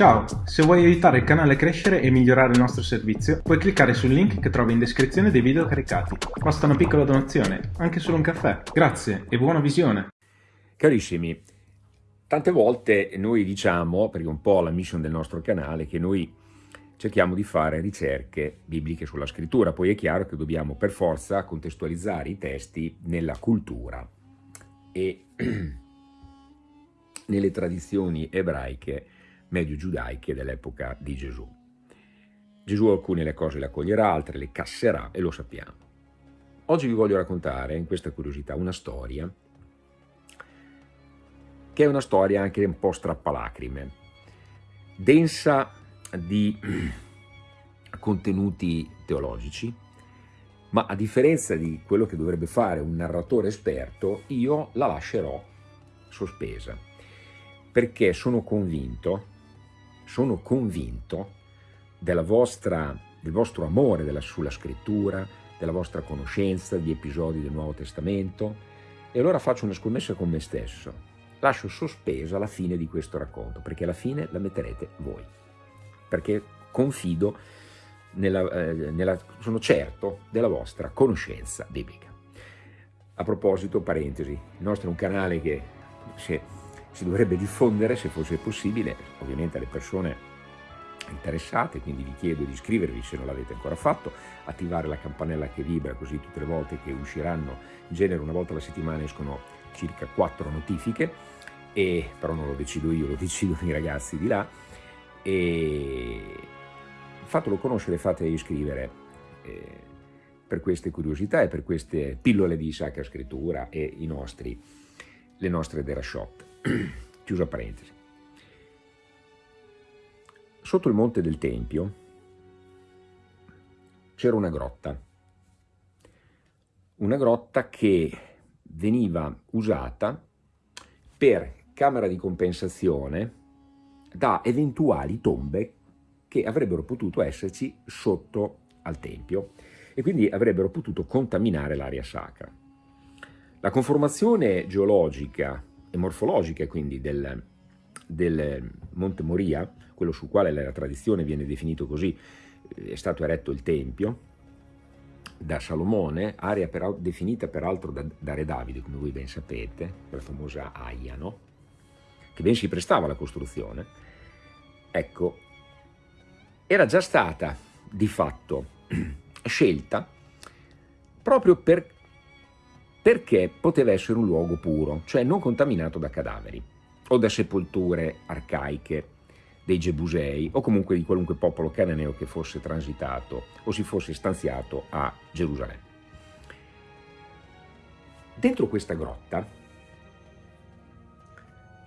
Ciao, se vuoi aiutare il canale a crescere e migliorare il nostro servizio, puoi cliccare sul link che trovi in descrizione dei video caricati. Basta una piccola donazione, anche solo un caffè. Grazie e buona visione! Carissimi, tante volte noi diciamo, perché è un po' la mission del nostro canale, che noi cerchiamo di fare ricerche bibliche sulla scrittura, poi è chiaro che dobbiamo per forza contestualizzare i testi nella cultura e nelle tradizioni ebraiche medio-giudaiche dell'epoca di Gesù. Gesù alcune le cose le accoglierà, altre le casserà e lo sappiamo. Oggi vi voglio raccontare, in questa curiosità, una storia che è una storia anche un po' strappalacrime, densa di contenuti teologici, ma a differenza di quello che dovrebbe fare un narratore esperto, io la lascerò sospesa, perché sono convinto sono convinto vostra, del vostro amore della, sulla scrittura, della vostra conoscenza di episodi del Nuovo Testamento e allora faccio una scommessa con me stesso. Lascio sospesa la fine di questo racconto, perché alla fine la metterete voi, perché confido, nella, eh, nella, sono certo della vostra conoscenza biblica. A proposito, parentesi, il nostro è un canale che se si dovrebbe diffondere se fosse possibile, ovviamente alle persone interessate, quindi vi chiedo di iscrivervi se non l'avete ancora fatto, attivare la campanella che vibra così tutte le volte che usciranno, in genere una volta alla settimana escono circa quattro notifiche, e, però non lo decido io, lo decidono i ragazzi di là, e fatelo conoscere, fatelo iscrivere eh, per queste curiosità e per queste pillole di sacra scrittura e i nostri, le nostre derashot. Chiusa parentesi. Sotto il monte del Tempio c'era una grotta, una grotta che veniva usata per camera di compensazione da eventuali tombe che avrebbero potuto esserci sotto al Tempio e quindi avrebbero potuto contaminare l'aria sacra. La conformazione geologica e morfologiche quindi del, del Monte Moria, quello sul quale la tradizione viene definito così, è stato eretto il Tempio, da Salomone, area per, definita peraltro da, da, Re Davide, come voi ben sapete, la famosa Aia, no? che ben si prestava alla costruzione, ecco, era già stata di fatto scelta proprio per perché poteva essere un luogo puro, cioè non contaminato da cadaveri o da sepolture arcaiche dei Gebusei o comunque di qualunque popolo cananeo che fosse transitato o si fosse stanziato a Gerusalemme. Dentro questa grotta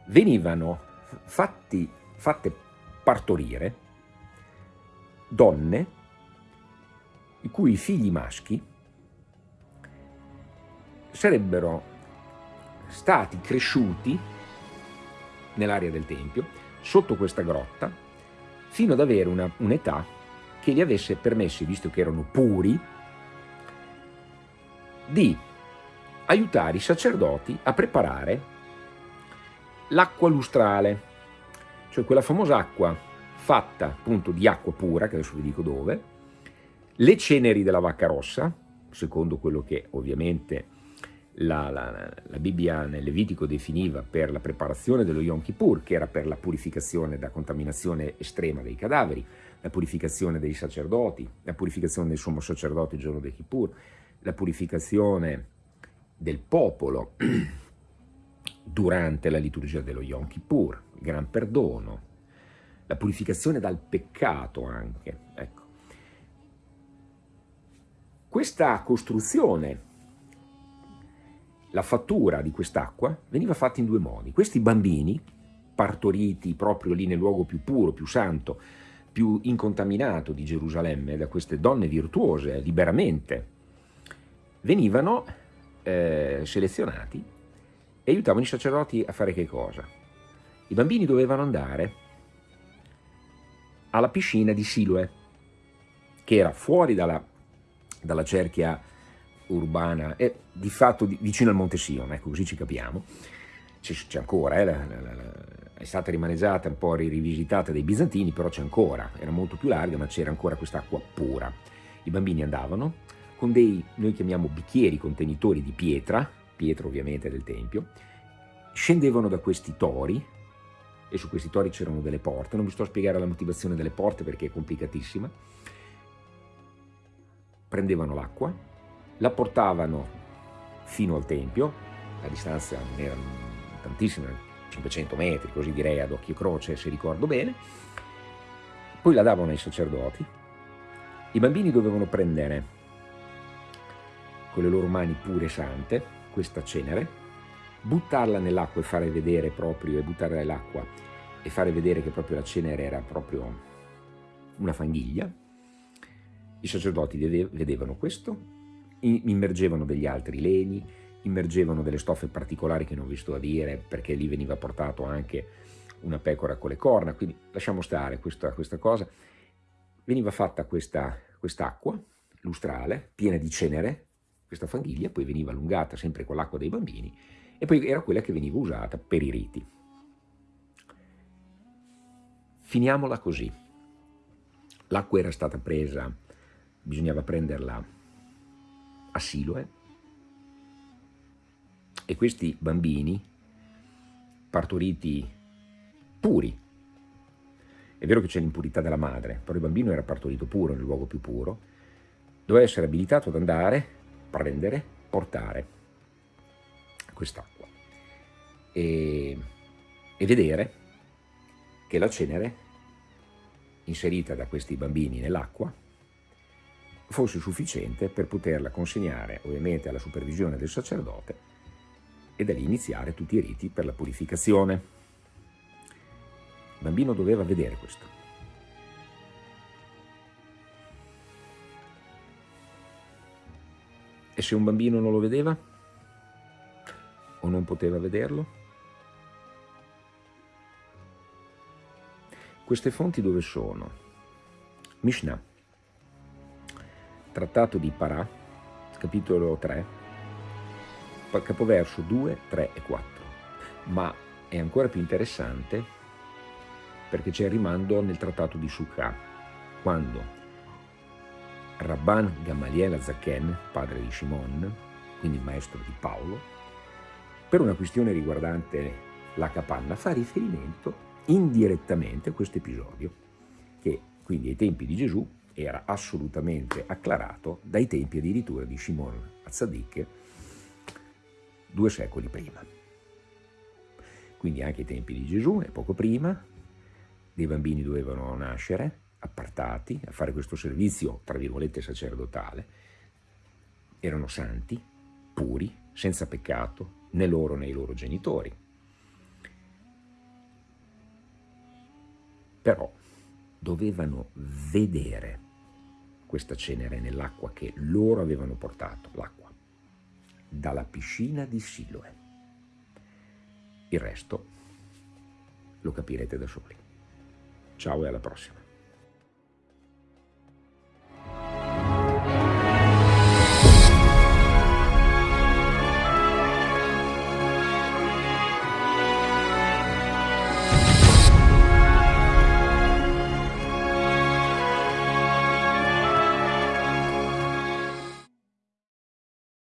venivano fatti, fatte partorire donne i cui figli maschi sarebbero stati cresciuti nell'area del Tempio, sotto questa grotta, fino ad avere un'età che gli avesse permesso, visto che erano puri, di aiutare i sacerdoti a preparare l'acqua lustrale, cioè quella famosa acqua fatta appunto di acqua pura, che adesso vi dico dove, le ceneri della vacca rossa, secondo quello che ovviamente la, la, la, Bibbia nel Levitico definiva per la preparazione dello Yom Kippur, che era per la purificazione da contaminazione estrema dei cadaveri, la purificazione dei sacerdoti, la purificazione del sommo sacerdote il giorno del Kippur, la purificazione del popolo durante la liturgia dello Yom Kippur, il gran perdono, la purificazione dal peccato anche. Ecco. Questa costruzione la fattura di quest'acqua veniva fatta in due modi. Questi bambini, partoriti proprio lì nel luogo più puro, più santo, più incontaminato di Gerusalemme, da queste donne virtuose, liberamente, venivano eh, selezionati e aiutavano i sacerdoti a fare che cosa? I bambini dovevano andare alla piscina di Siloe, che era fuori dalla, dalla cerchia urbana, è di fatto vicino al Monte Sion, ecco così ci capiamo, c'è ancora, eh, la, la, la, è stata rimaneggiata, un po' rivisitata dai bizantini, però c'è ancora, era molto più larga, ma c'era ancora quest'acqua pura. I bambini andavano con dei, noi chiamiamo bicchieri contenitori di pietra, pietra ovviamente del Tempio, scendevano da questi tori, e su questi tori c'erano delle porte, non vi sto a spiegare la motivazione delle porte perché è complicatissima, prendevano l'acqua, la portavano fino al Tempio, la distanza non era tantissima, 500 metri, così direi ad occhio croce se ricordo bene, poi la davano ai sacerdoti, i bambini dovevano prendere con le loro mani pure sante questa cenere, buttarla nell'acqua e fare vedere proprio, e buttarla nell'acqua e fare vedere che proprio la cenere era proprio una fanghiglia. I sacerdoti vedevano questo, immergevano degli altri legni, immergevano delle stoffe particolari che non vi sto a dire perché lì veniva portato anche una pecora con le corna, quindi lasciamo stare questa, questa cosa. Veniva fatta questa quest'acqua lustrale piena di cenere, questa fanghiglia, poi veniva allungata sempre con l'acqua dei bambini e poi era quella che veniva usata per i riti. Finiamola così. L'acqua era stata presa, bisognava prenderla a Siloe, e questi bambini, partoriti puri, è vero che c'è l'impurità della madre, però il bambino era partorito puro, nel luogo più puro, doveva essere abilitato ad andare, prendere, portare quest'acqua e, e vedere che la cenere inserita da questi bambini nell'acqua fosse sufficiente per poterla consegnare ovviamente alla supervisione del sacerdote e da lì iniziare tutti i riti per la purificazione. Il bambino doveva vedere questo. E se un bambino non lo vedeva o non poteva vederlo? Queste fonti dove sono? Mishnah, Trattato di Parà, capitolo 3, capoverso 2, 3 e 4. Ma è ancora più interessante perché c'è il rimando nel trattato di Sukkah, quando Rabban Gamaliel Azaken, padre di Shimon, quindi il maestro di Paolo, per una questione riguardante la capanna, fa riferimento indirettamente a questo episodio, che quindi ai tempi di Gesù era assolutamente acclarato dai tempi addirittura di Shimon Azzadik, due secoli prima. Quindi anche ai tempi di Gesù e poco prima dei bambini dovevano nascere appartati a fare questo servizio, tra virgolette, sacerdotale. Erano santi, puri, senza peccato, né loro né i loro genitori. Però dovevano vedere questa cenere nell'acqua che loro avevano portato, l'acqua dalla piscina di Siloe. Il resto lo capirete da soli. Ciao e alla prossima.